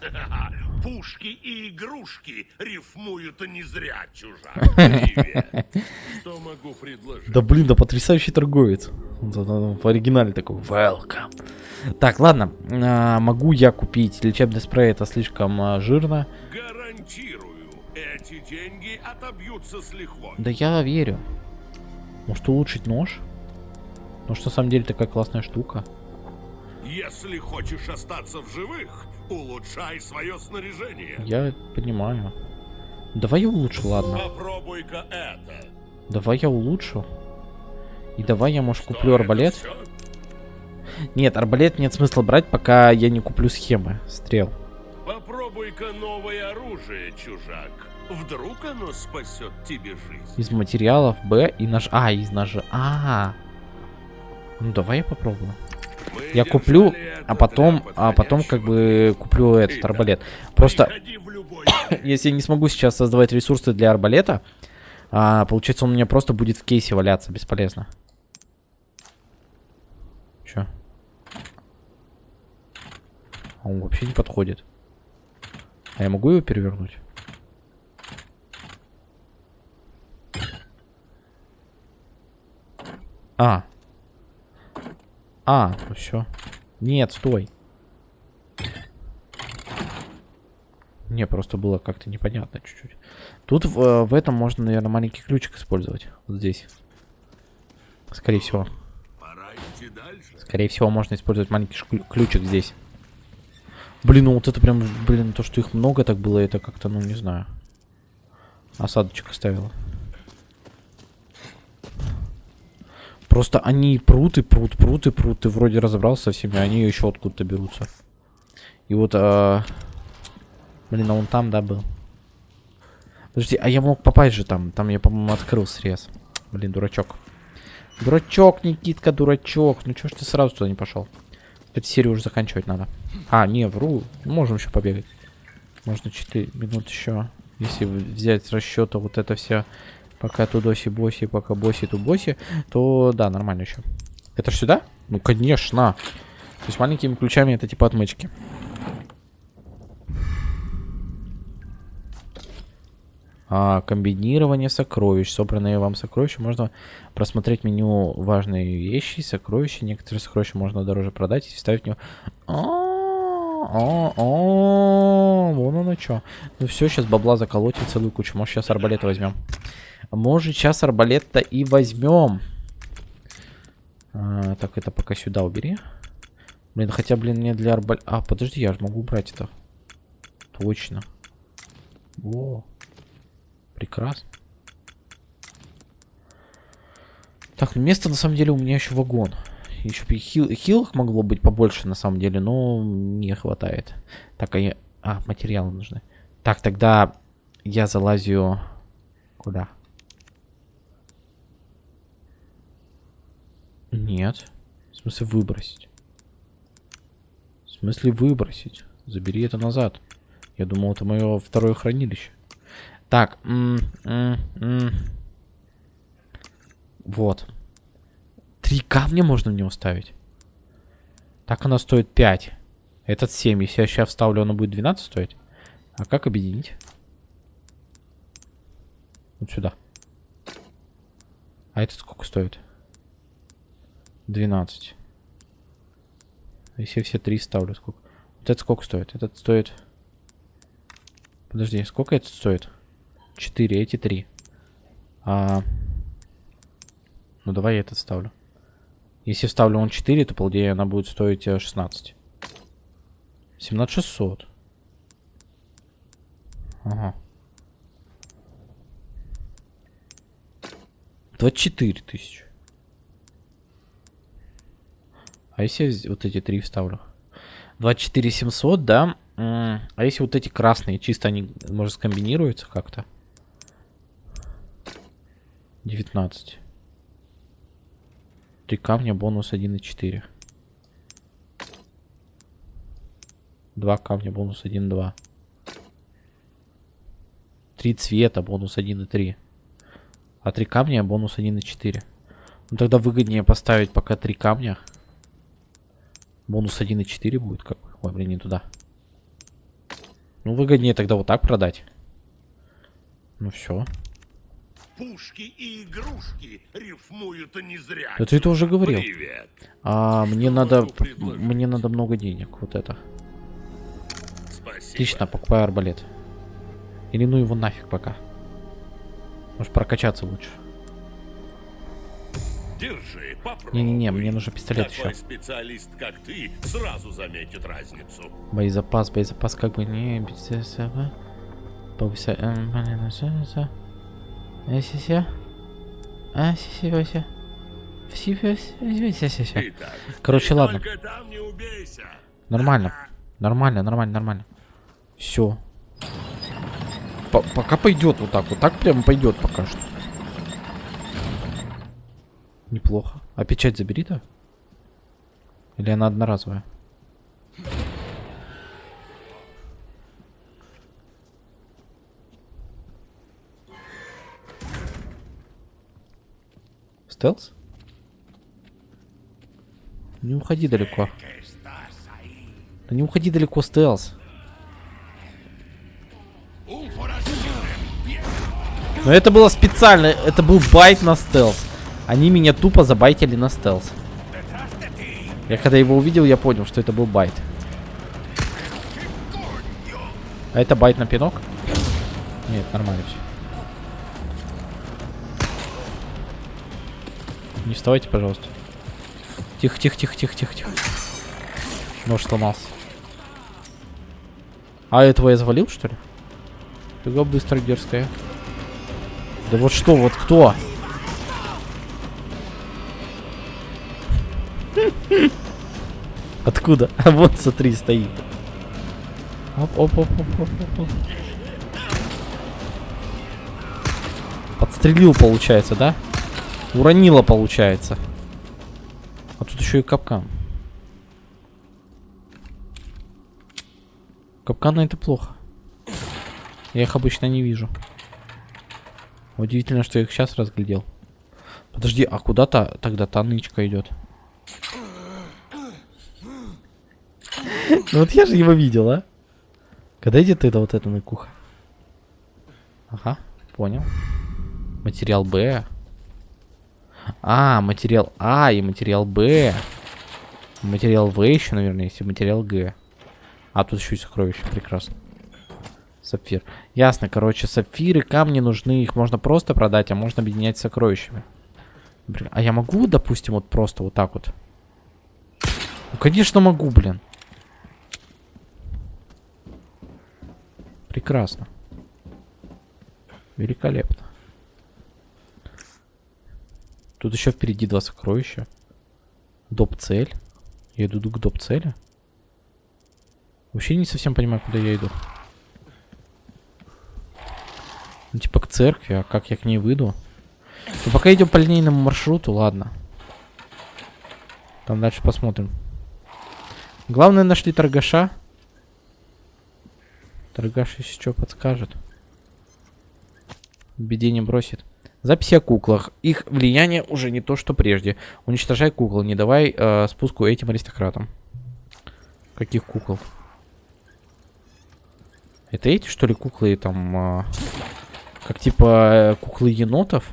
(laughs) Пушки и игрушки рифмуют не зря, чужак. (laughs) Что могу предложить? Да блин, да потрясающий торговец. В оригинале такой welcome. Так, ладно. а, могу я купить лечебный спрей, это слишком а, жирно. Гарантирую, эти деньги отобьются с лихвой. Да я верю. Может улучшить нож? Нож на самом деле такая классная штука. Если хочешь остаться в живых, улучшай свое снаряжение. Я понимаю. Давай я улучшу, ладно. Попробуй-ка это. Давай я улучшу. И давай я, может, Что куплю арбалет. Нет, арбалет нет смысла брать, пока я не куплю схемы стрел. Попробуй-ка новое оружие, чужак. Вдруг оно спасет тебе жизнь. Из материалов Б и нож... А, из ножа. А, Ну давай я попробую. Я куплю, а потом, а потом как бы куплю этот арбалет. Просто (coughs) если я не смогу сейчас создавать ресурсы для арбалета, а, получается он у меня просто будет в кейсе валяться, бесполезно. Чё? А он вообще не подходит. А я могу его перевернуть? А. А, ну все. Нет, стой. Не, просто было как-то непонятно чуть-чуть. Тут в, э, в этом можно, наверное, маленький ключик использовать. Вот здесь. Скорее всего. Скорее всего, можно использовать маленький ключик здесь. Блин, ну вот это прям, блин, то, что их много так было, это как-то, ну, не знаю. Осадочек оставила. Просто они прут и прут, прут и прут. Ты вроде разобрался со всеми, они еще откуда-то берутся. И вот, а, блин, а он там, да, был. Подожди, а я мог попасть же там. Там я, по-моему, открыл срез. Блин, дурачок. Дурачок, Никитка, дурачок. Ну чё ж ты сразу туда не пошел? Эту серию уже заканчивать надо. А, не, вру. Можем еще побегать. Можно 4 минут еще. Если взять с расчета вот это все, пока тудоси боси, пока боси ту боси, то да, нормально еще. Это ж сюда? Ну, конечно. То есть маленькими ключами это типа отмычки. А, комбинирование сокровищ. Собранные вам сокровища можно просмотреть меню важные вещи, сокровища. Некоторые сокровища можно дороже продать и вставить в него. А, а, Вон оно что. Ну все, сейчас бабла заколотим целую кучу. Может, сейчас арбалет возьмем. Может, сейчас арбалет-то и возьмем. А, так, это пока сюда убери. Блин, хотя, блин, мне для арбалета... А, подожди, я же могу убрать это. Точно. Во. Прекрасно. Так, ну место на самом деле у меня еще вагон. Еще бы хил, хилок могло быть побольше на самом деле, но не хватает. Так, а я... А, материалы нужны. Так, тогда я залазю... Куда? Нет. В смысле выбросить? В смысле выбросить? Забери это назад. Я думал, это мое второе хранилище. Так. м, м, м. Вот. Три камня можно в него ставить. Так она стоит 5. Этот 7. Если я сейчас вставлю, оно будет 12 стоить. А как объединить? Вот сюда. А этот сколько стоит? 12. Если все три ставлю, сколько? Вот это сколько стоит? Этот стоит... Подожди, сколько этот стоит? 4, эти 3. А... Ну давай я этот ставлю. Если вставлю он 4, то по идее она будет стоить э, 16. 17 600. Ага. 24 тысячи. А если я вот эти три вставлю? 24 700, да? А если вот эти красные, чисто они, может, скомбинируются как-то? 19. Три камня, бонус 1,4. Два камня, бонус 1,2. Три цвета, бонус 1,3. А три камня, бонус 1,4. Ну тогда выгоднее поставить пока три камня. Бонус 1,4 будет как бы. Ой, блин, не туда. Ну выгоднее тогда вот так продать. Ну все. Пушки и игрушки рифмуют не зря. Да ты это уже говорил. Привет. А мне надо... Мне надо много денег. Вот это. Спасибо. Отлично, покупаю арбалет. Или ну его нафиг пока. Может прокачаться лучше. Держи, попробуй. Не-не-не, мне нужен пистолет Такой еще. специалист, как ты, сразу заметит разницу. Боезапас, боезапас как бы не... Повыся... Короче, ладно. Нормально. Нормально, нормально, нормально. Все. пока пойдет вот так. Вот так прям пойдет пока что. Неплохо. А печать забери-то? Или она одноразовая? Стелс? Не уходи далеко. Да не уходи далеко, стелс. Но это было специально, это был bait на стелс. Они меня тупо забайтили на стелс. Я когда его увидел, я понял, что это был bait. А это bait на пинок? Нет, нормально все. Не вставайте, пожалуйста. Тихо, тихо, тихо, тихо, тихо, тихо. Нож сломался. А этого я завалил, что ли? Фига быстро дерзкая. Да вот что, вот кто? Откуда? (laughs) А вот смотри, стоит. Оп, оп, оп, оп, оп, оп. Подстрелил, получается, да? Уронила, получается. А тут еще и капкан. Капканы это плохо. Я их обычно не вижу. Удивительно, что я их сейчас разглядел. Подожди, а куда-то тогда та нычка идет? Ну вот я же его видел, а? Когда идет это вот эта ныкуха? Ага, понял. Материал Б. А, материал А и материал Б. Материал В еще, наверное, есть, материал Г. А тут еще и сокровища, прекрасно. Сапфир. Ясно, короче, сапфиры, камни нужны, их можно просто продать, а можно объединять с сокровищами. Блин, а я могу, допустим, вот просто вот так вот? Ну, конечно могу, блин. Прекрасно. Великолепно. Тут еще впереди два сокровища. Доп-цель. Я иду к доп-цели. Вообще не совсем понимаю, куда я иду. Ну, типа к церкви, а как я к ней выйду? Ну, пока идем по линейному маршруту, ладно. Там дальше посмотрим. Главное, нашли торгаша. Торгаш, если что, подскажет. Беде не бросит. Записи о куклах. Их влияние уже не то, что прежде. Уничтожай кукол, не давай э, спуску этим аристократам. Каких кукол? Это эти, что ли, куклы там... э, как типа э, куклы енотов?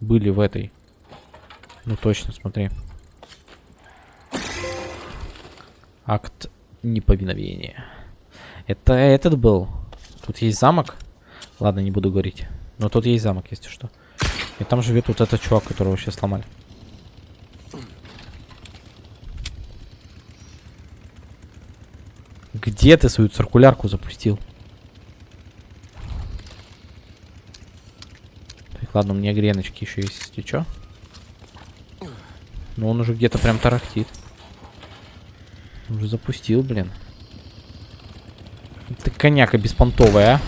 Были в этой. Ну точно, смотри. Акт неповиновения. Это этот был. Тут есть замок. Ладно, не буду говорить. Но тут есть замок, если что. И там живет вот этот чувак, которого сейчас сломали. Где ты свою циркулярку запустил? Ладно, у меня греночки еще есть, если что. Но он уже где-то прям тарахтит. Он уже запустил, блин. Ты коняка беспонтовая, а.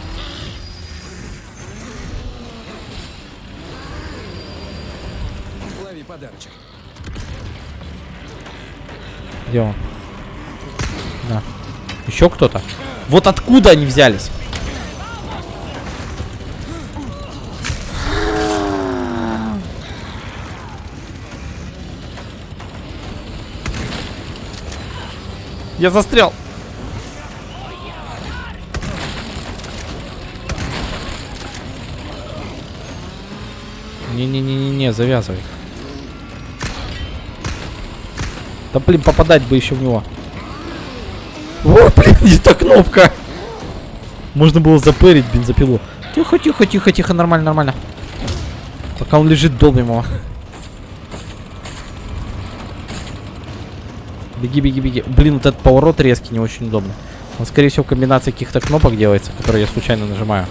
Лови подарочек. Где он? Да. Еще кто-то? Вот откуда они взялись? Я застрял. Не-не-не-не-не, завязывай. Да блин, попадать бы еще в него. О, (laughs) блин, не та кнопка. Можно было запырить бензопилу. Тихо, тихо, тихо, тихо, нормально, нормально. Пока он лежит, долбим его. Беги, беги, беги. Блин, вот этот поворот резкий, не очень удобно. Он, скорее всего, комбинация каких-то кнопок делается, которые я случайно нажимаю.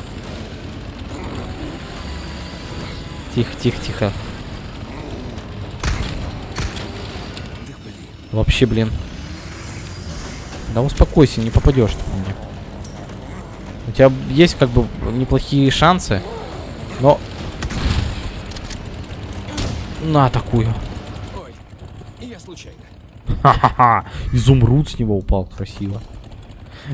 Тихо, тихо, тихо. Вообще, блин. Да успокойся, не попадешь ты мне. У тебя есть как бы неплохие шансы, но... На такую. Ха-ха-ха. Изумруд с него упал красиво.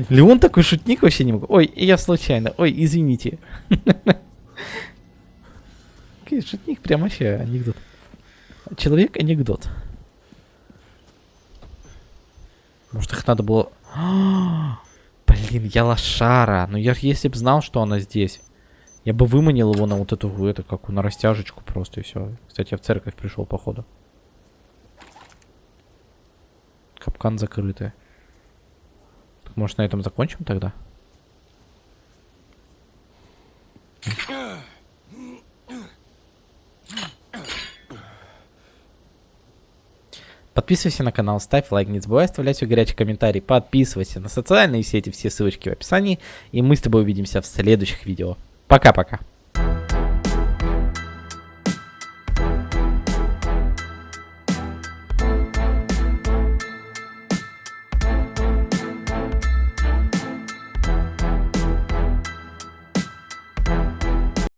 Леон такой шутник вообще не могу. Ой, я случайно. Ой, извините. Шутник прям вообще анекдот. Человек анекдот. Может их надо было... (gasps) Блин, я лошара. Ну я если бы знал, что она здесь. Я бы выманил его на вот эту, это, какую, на растяжечку просто и все. Кстати, я в церковь пришел, походу. Капкан закрытый. Так, Может, на этом закончим тогда? Подписывайся на канал, ставь лайк, не забывай оставлять свой горячий комментарий, подписывайся на социальные сети, все ссылочки в описании, и мы с тобой увидимся в следующих видео. Пока-пока.